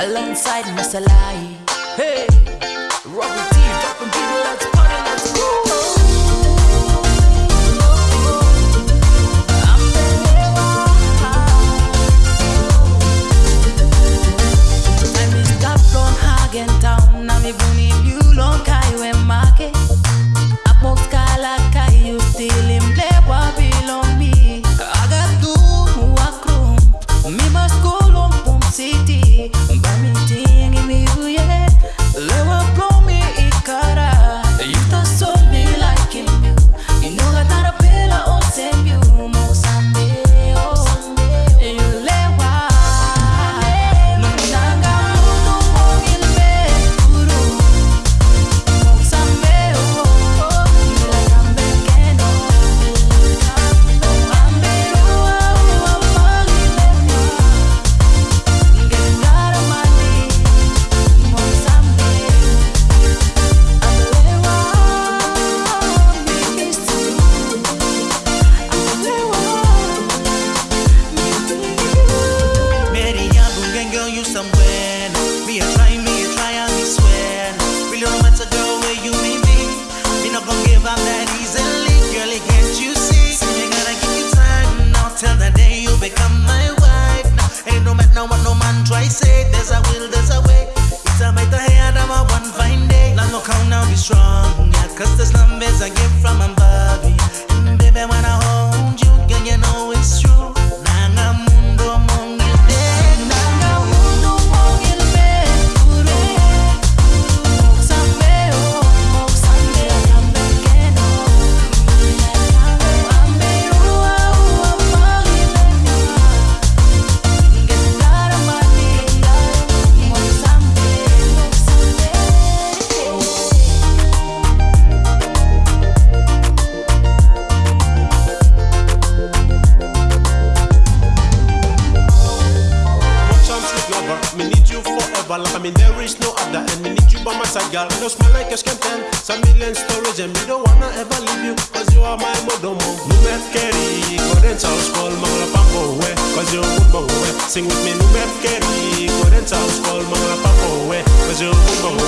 alongside Masalai. Hey, Robert T, dropping people out. I get from above. I mean, there is no other, and me need you by my side, girl. No smell like a champagne, some million storage, and me don't wanna ever leave you, cause you are my modomo. Nume keri, koden taus kol mangla pambowe, cause you would bowe. Sing with me, nume keri, koden taus kol mangla pambowe, cause you would bowe.